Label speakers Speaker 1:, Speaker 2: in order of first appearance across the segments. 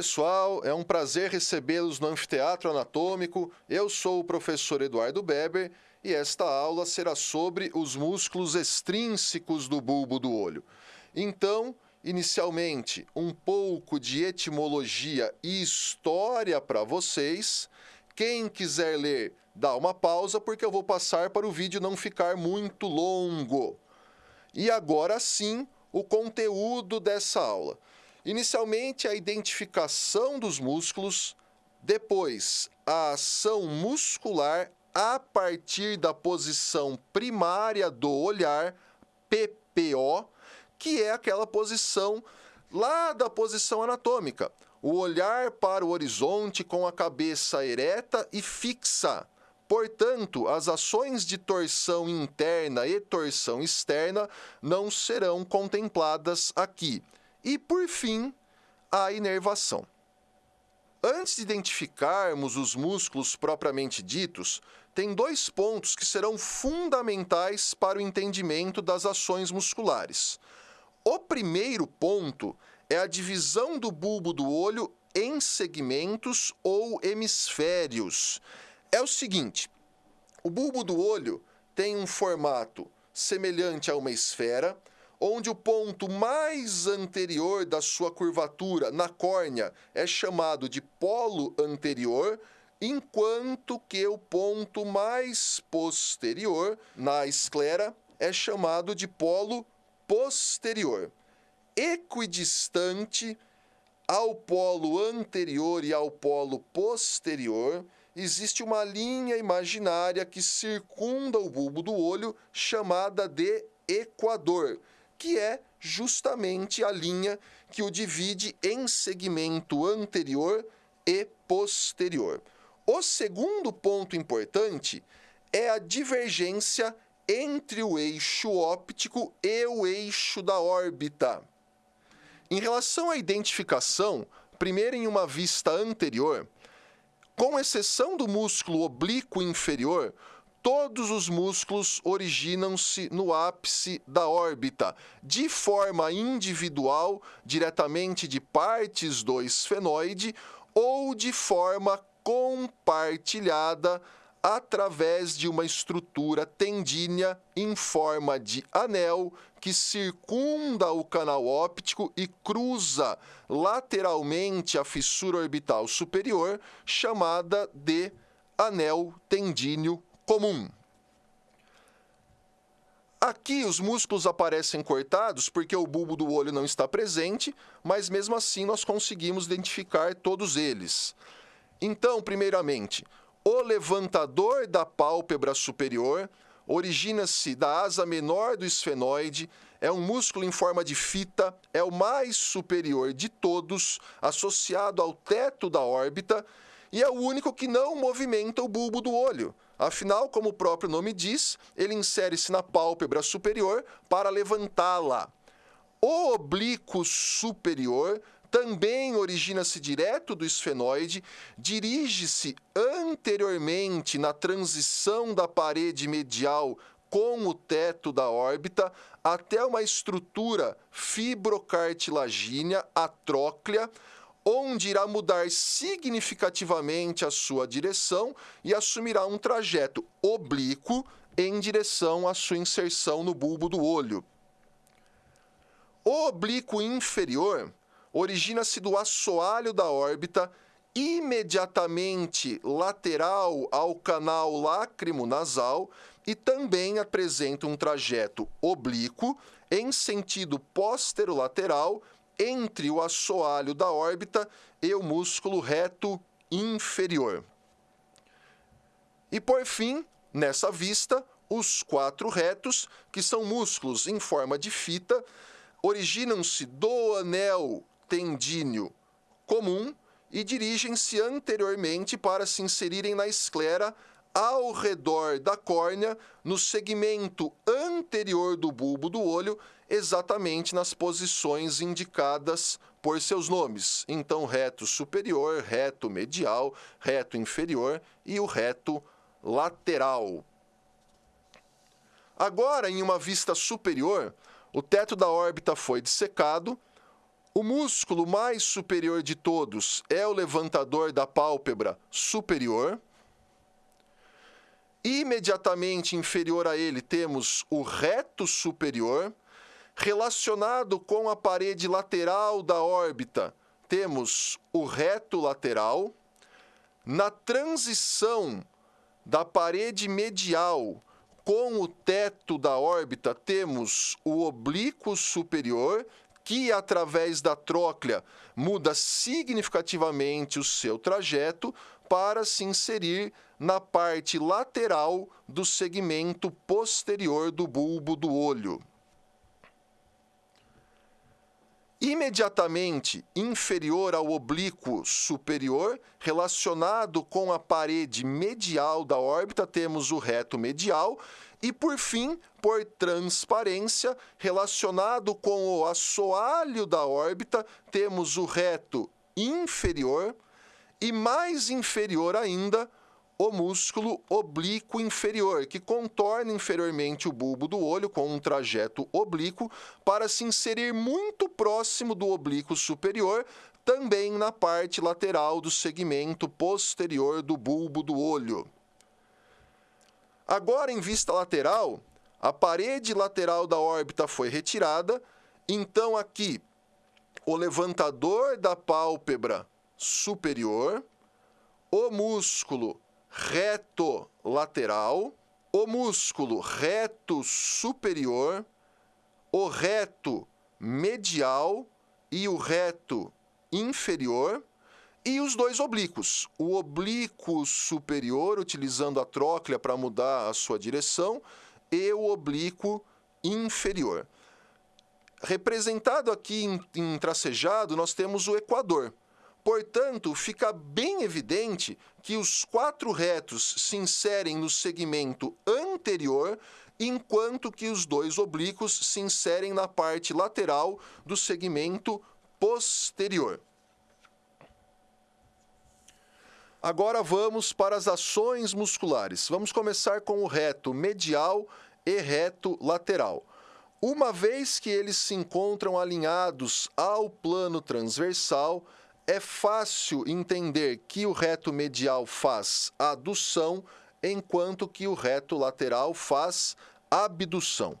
Speaker 1: pessoal, é um prazer recebê-los no Anfiteatro Anatômico. Eu sou o professor Eduardo Beber e esta aula será sobre os músculos extrínsecos do bulbo do olho. Então, inicialmente, um pouco de etimologia e história para vocês. Quem quiser ler, dá uma pausa porque eu vou passar para o vídeo não ficar muito longo. E agora sim, o conteúdo dessa aula. Inicialmente, a identificação dos músculos, depois, a ação muscular a partir da posição primária do olhar, PPO, que é aquela posição lá da posição anatômica. O olhar para o horizonte com a cabeça ereta e fixa. Portanto, as ações de torção interna e torção externa não serão contempladas aqui. E, por fim, a inervação. Antes de identificarmos os músculos propriamente ditos, tem dois pontos que serão fundamentais para o entendimento das ações musculares. O primeiro ponto é a divisão do bulbo do olho em segmentos ou hemisférios. É o seguinte: o bulbo do olho tem um formato semelhante a uma esfera, onde o ponto mais anterior da sua curvatura na córnea é chamado de polo anterior, enquanto que o ponto mais posterior na esclera é chamado de polo posterior. Equidistante ao polo anterior e ao polo posterior, existe uma linha imaginária que circunda o bulbo do olho, chamada de equador que é justamente a linha que o divide em segmento anterior e posterior. O segundo ponto importante é a divergência entre o eixo óptico e o eixo da órbita. Em relação à identificação, primeiro em uma vista anterior, com exceção do músculo oblíquo inferior, todos os músculos originam-se no ápice da órbita, de forma individual, diretamente de partes do esfenoide, ou de forma compartilhada através de uma estrutura tendínea em forma de anel que circunda o canal óptico e cruza lateralmente a fissura orbital superior, chamada de anel tendíneo comum. Aqui os músculos aparecem cortados porque o bulbo do olho não está presente, mas mesmo assim nós conseguimos identificar todos eles. Então, primeiramente, o levantador da pálpebra superior origina-se da asa menor do esfenoide, é um músculo em forma de fita, é o mais superior de todos, associado ao teto da órbita, e é o único que não movimenta o bulbo do olho. Afinal, como o próprio nome diz, ele insere-se na pálpebra superior para levantá-la. O oblíquo superior também origina-se direto do esfenoide, dirige-se anteriormente na transição da parede medial com o teto da órbita até uma estrutura fibrocartilagínea, a tróclea, onde irá mudar significativamente a sua direção e assumirá um trajeto oblíquo em direção à sua inserção no bulbo do olho. O oblíquo inferior origina-se do assoalho da órbita imediatamente lateral ao canal lacrimonasal e também apresenta um trajeto oblíquo em sentido posterolateral entre o assoalho da órbita e o músculo reto inferior. E por fim, nessa vista, os quatro retos, que são músculos em forma de fita, originam-se do anel tendíneo comum e dirigem-se anteriormente para se inserirem na esclera ao redor da córnea, no segmento anterior do bulbo do olho, exatamente nas posições indicadas por seus nomes. Então, reto superior, reto medial, reto inferior e o reto lateral. Agora, em uma vista superior, o teto da órbita foi dissecado, O músculo mais superior de todos é o levantador da pálpebra superior. Imediatamente inferior a ele temos o reto superior. Relacionado com a parede lateral da órbita, temos o reto lateral. Na transição da parede medial com o teto da órbita, temos o oblíquo superior, que através da tróclea muda significativamente o seu trajeto para se inserir na parte lateral do segmento posterior do bulbo do olho. imediatamente inferior ao oblíquo superior, relacionado com a parede medial da órbita, temos o reto medial, e por fim, por transparência, relacionado com o assoalho da órbita, temos o reto inferior, e mais inferior ainda, o músculo oblíquo inferior, que contorna inferiormente o bulbo do olho com um trajeto oblíquo para se inserir muito próximo do oblíquo superior, também na parte lateral do segmento posterior do bulbo do olho. Agora, em vista lateral, a parede lateral da órbita foi retirada, então aqui o levantador da pálpebra superior, o músculo reto lateral, o músculo reto superior, o reto medial e o reto inferior e os dois oblíquos. O oblíquo superior, utilizando a tróclea para mudar a sua direção, e o oblíquo inferior. Representado aqui em, em tracejado, nós temos o equador. Portanto, fica bem evidente que os quatro retos se inserem no segmento anterior, enquanto que os dois oblíquos se inserem na parte lateral do segmento posterior. Agora vamos para as ações musculares. Vamos começar com o reto medial e reto lateral. Uma vez que eles se encontram alinhados ao plano transversal, é fácil entender que o reto medial faz adução, enquanto que o reto lateral faz abdução.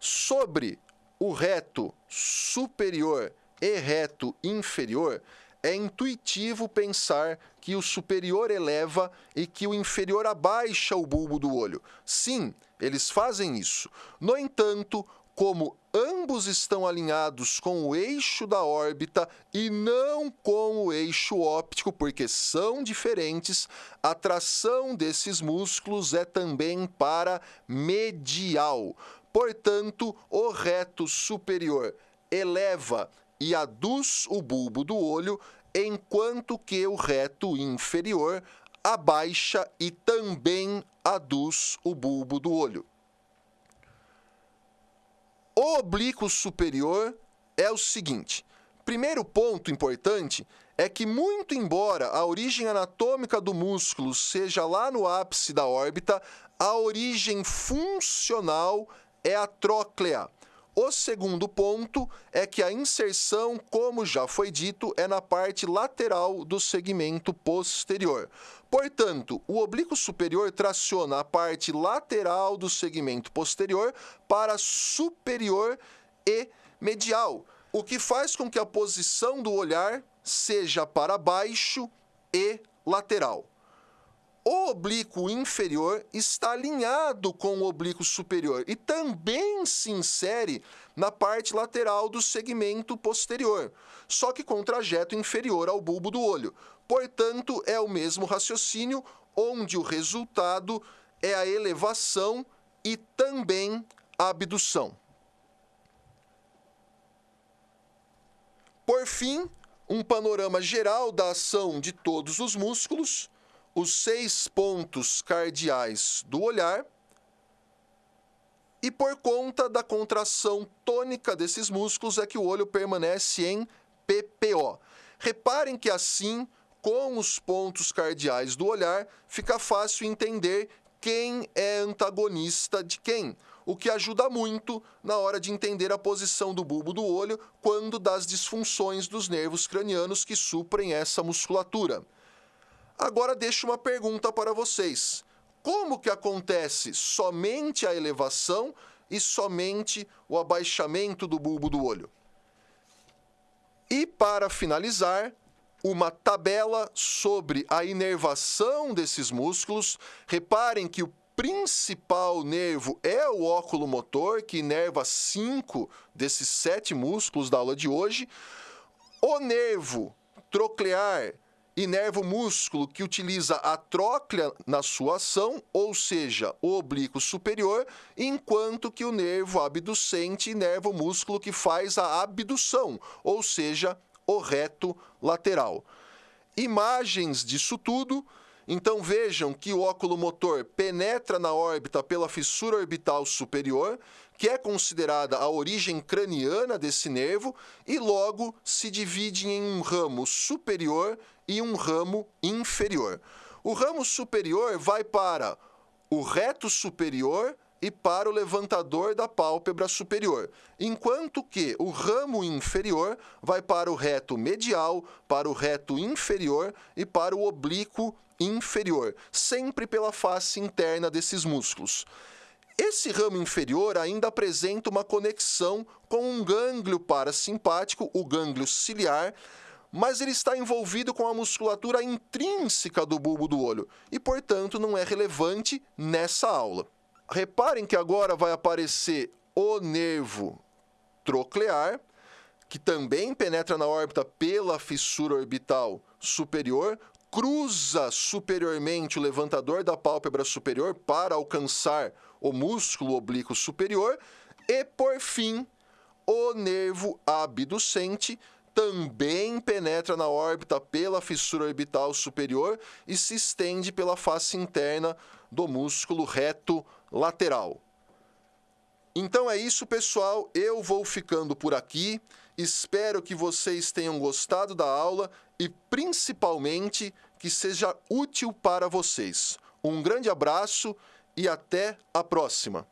Speaker 1: Sobre o reto superior e reto inferior, é intuitivo pensar que o superior eleva e que o inferior abaixa o bulbo do olho. Sim, eles fazem isso. No entanto, como ambos estão alinhados com o eixo da órbita e não com o eixo óptico, porque são diferentes, a tração desses músculos é também para medial. Portanto, o reto superior eleva e aduz o bulbo do olho, enquanto que o reto inferior abaixa e também aduz o bulbo do olho. O oblíquo superior é o seguinte: primeiro ponto importante é que, muito embora a origem anatômica do músculo seja lá no ápice da órbita, a origem funcional é a tróclea. O segundo ponto é que a inserção, como já foi dito, é na parte lateral do segmento posterior. Portanto, o oblíquo superior traciona a parte lateral do segmento posterior para superior e medial, o que faz com que a posição do olhar seja para baixo e lateral. O oblíquo inferior está alinhado com o oblíquo superior e também se insere na parte lateral do segmento posterior, só que com trajeto inferior ao bulbo do olho. Portanto, é o mesmo raciocínio, onde o resultado é a elevação e também a abdução. Por fim, um panorama geral da ação de todos os músculos os seis pontos cardeais do olhar e por conta da contração tônica desses músculos é que o olho permanece em PPO. Reparem que assim, com os pontos cardeais do olhar, fica fácil entender quem é antagonista de quem. o que ajuda muito na hora de entender a posição do bulbo do olho quando das disfunções dos nervos cranianos que suprem essa musculatura. Agora deixo uma pergunta para vocês. Como que acontece somente a elevação e somente o abaixamento do bulbo do olho? E para finalizar, uma tabela sobre a inervação desses músculos. Reparem que o principal nervo é o óculo motor, que inerva cinco desses sete músculos da aula de hoje. O nervo troclear inerva o músculo que utiliza a tróclea na sua ação, ou seja, o oblíquo superior, enquanto que o nervo abducente inerva o músculo que faz a abdução, ou seja, o reto lateral. Imagens disso tudo então vejam que o óculo motor penetra na órbita pela fissura orbital superior, que é considerada a origem craniana desse nervo, e logo se divide em um ramo superior e um ramo inferior. O ramo superior vai para o reto superior e para o levantador da pálpebra superior, enquanto que o ramo inferior vai para o reto medial, para o reto inferior e para o oblíquo inferior, sempre pela face interna desses músculos. Esse ramo inferior ainda apresenta uma conexão com um gânglio parasimpático, o gânglio ciliar, mas ele está envolvido com a musculatura intrínseca do bulbo do olho e, portanto, não é relevante nessa aula. Reparem que agora vai aparecer o nervo troclear, que também penetra na órbita pela fissura orbital superior, cruza superiormente o levantador da pálpebra superior para alcançar o músculo oblíquo superior e, por fim, o nervo abducente também penetra na órbita pela fissura orbital superior e se estende pela face interna do músculo reto lateral. Então é isso, pessoal. Eu vou ficando por aqui. Espero que vocês tenham gostado da aula e, principalmente, que seja útil para vocês. Um grande abraço e até a próxima!